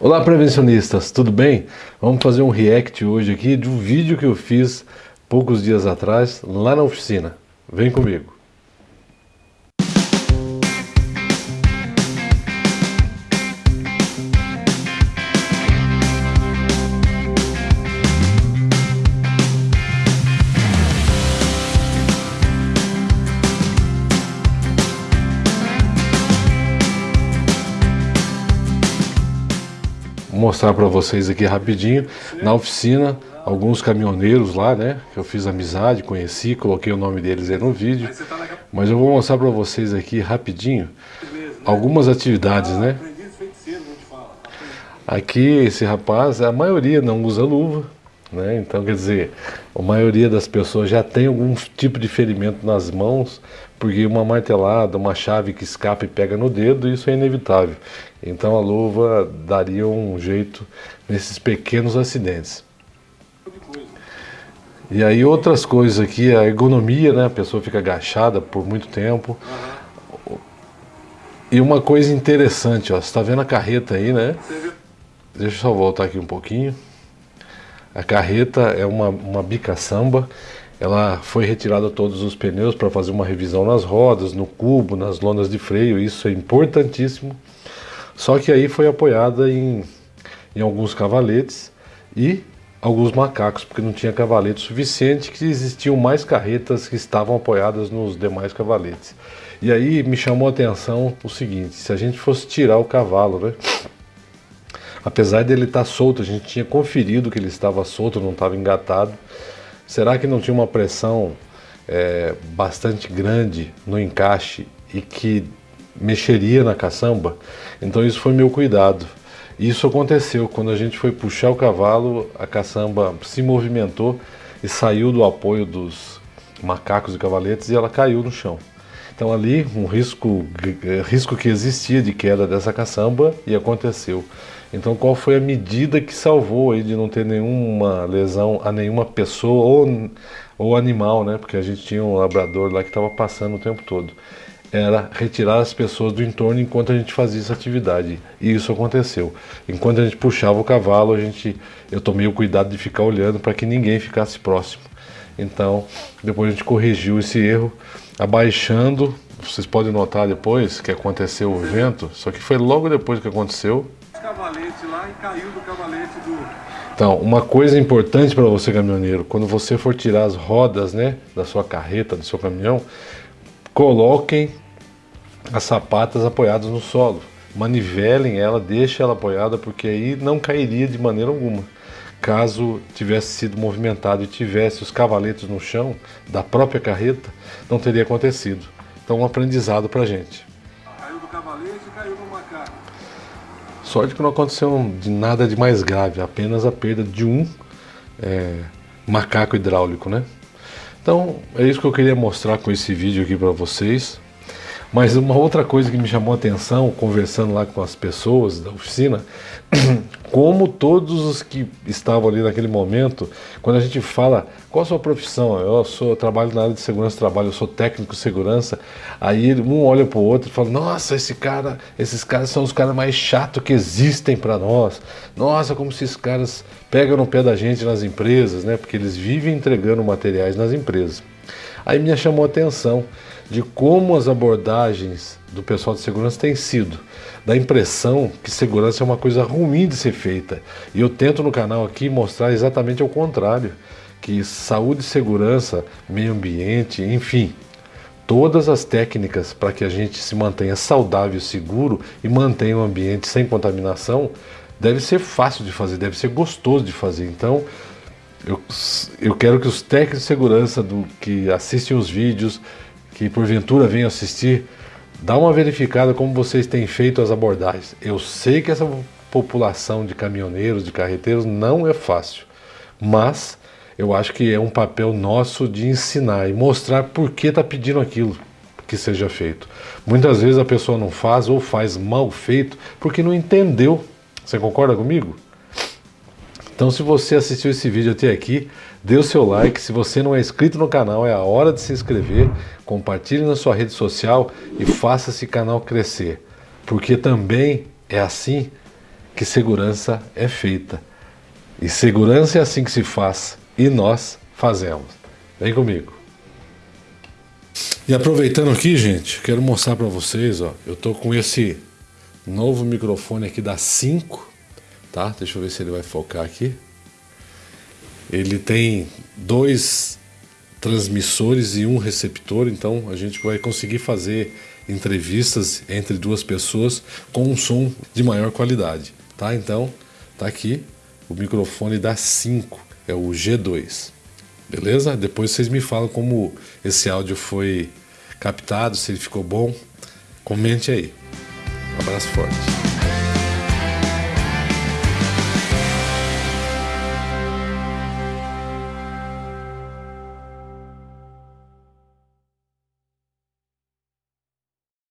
Olá prevencionistas, tudo bem? Vamos fazer um react hoje aqui de um vídeo que eu fiz poucos dias atrás lá na oficina. Vem comigo. Mostrar para vocês aqui rapidinho, na oficina, alguns caminhoneiros lá, né, que eu fiz amizade, conheci, coloquei o nome deles aí no vídeo, mas eu vou mostrar para vocês aqui rapidinho, algumas atividades, né. Aqui, esse rapaz, a maioria não usa luva, né, então quer dizer, a maioria das pessoas já tem algum tipo de ferimento nas mãos, porque uma martelada, uma chave que escapa e pega no dedo, isso é inevitável. Então a luva daria um jeito nesses pequenos acidentes. E aí outras coisas aqui, a ergonomia, né? A pessoa fica agachada por muito tempo. E uma coisa interessante, ó, você está vendo a carreta aí, né? Deixa eu só voltar aqui um pouquinho. A carreta é uma, uma bica samba ela foi retirada todos os pneus para fazer uma revisão nas rodas, no cubo, nas lonas de freio, isso é importantíssimo. Só que aí foi apoiada em, em alguns cavaletes e alguns macacos, porque não tinha cavalete suficiente, que existiam mais carretas que estavam apoiadas nos demais cavaletes. E aí me chamou a atenção o seguinte, se a gente fosse tirar o cavalo, né? Apesar dele estar solto, a gente tinha conferido que ele estava solto, não estava engatado, Será que não tinha uma pressão é, bastante grande no encaixe e que mexeria na caçamba? Então isso foi meu cuidado. Isso aconteceu, quando a gente foi puxar o cavalo, a caçamba se movimentou e saiu do apoio dos macacos e cavaletes e ela caiu no chão. Então ali um risco, risco que existia de queda dessa caçamba e aconteceu. Então qual foi a medida que salvou aí de não ter nenhuma lesão a nenhuma pessoa ou, ou animal, né? Porque a gente tinha um labrador lá que estava passando o tempo todo. Era retirar as pessoas do entorno enquanto a gente fazia essa atividade. E isso aconteceu. Enquanto a gente puxava o cavalo, a gente, eu tomei o cuidado de ficar olhando para que ninguém ficasse próximo. Então, depois a gente corrigiu esse erro abaixando. Vocês podem notar depois que aconteceu o vento, só que foi logo depois que aconteceu. Cavalete lá e caiu do cavalete do. Então, uma coisa importante para você caminhoneiro, quando você for tirar as rodas, né, da sua carreta, do seu caminhão, coloquem as sapatas apoiadas no solo. Manivelem ela, deixem ela apoiada, porque aí não cairia de maneira alguma caso tivesse sido movimentado e tivesse os cavaletes no chão da própria carreta, não teria acontecido. Então um aprendizado para gente. Caiu do cavalete e caiu no macaco. Sorte que não aconteceu de nada de mais grave, apenas a perda de um é, macaco hidráulico, né? Então é isso que eu queria mostrar com esse vídeo aqui para vocês. Mas uma outra coisa que me chamou a atenção, conversando lá com as pessoas da oficina, como todos os que estavam ali naquele momento, quando a gente fala qual a sua profissão, eu sou eu trabalho na área de segurança trabalho, eu sou técnico de segurança, aí um olha para o outro e fala, nossa, esse cara, esses caras são os caras mais chatos que existem para nós. Nossa, como se esses caras pegam no pé da gente nas empresas, né? Porque eles vivem entregando materiais nas empresas. Aí me chamou a atenção de como as abordagens do pessoal de segurança têm sido. Da impressão que segurança é uma coisa ruim de ser feita. E eu tento no canal aqui mostrar exatamente o contrário. Que saúde, segurança, meio ambiente, enfim, todas as técnicas para que a gente se mantenha saudável, seguro e mantenha o ambiente sem contaminação, deve ser fácil de fazer, deve ser gostoso de fazer. Então, eu, eu quero que os técnicos de segurança do, que assistem os vídeos, que porventura venham assistir, dá uma verificada como vocês têm feito as abordagens. Eu sei que essa população de caminhoneiros, de carreteiros, não é fácil, mas eu acho que é um papel nosso de ensinar e mostrar por que está pedindo aquilo que seja feito. Muitas vezes a pessoa não faz ou faz mal feito porque não entendeu. Você concorda comigo? Então se você assistiu esse vídeo até aqui, dê o seu like, se você não é inscrito no canal é a hora de se inscrever, compartilhe na sua rede social e faça esse canal crescer, porque também é assim que segurança é feita. E segurança é assim que se faz. E nós fazemos. Vem comigo. E aproveitando aqui, gente, quero mostrar para vocês, ó, eu tô com esse novo microfone aqui da 5, tá? Deixa eu ver se ele vai focar aqui. Ele tem dois transmissores e um receptor, então a gente vai conseguir fazer entrevistas entre duas pessoas com um som de maior qualidade, tá? Então, tá aqui o microfone da 5, é o G2. Beleza? Depois vocês me falam como esse áudio foi captado, se ele ficou bom. Comente aí. Um abraço forte.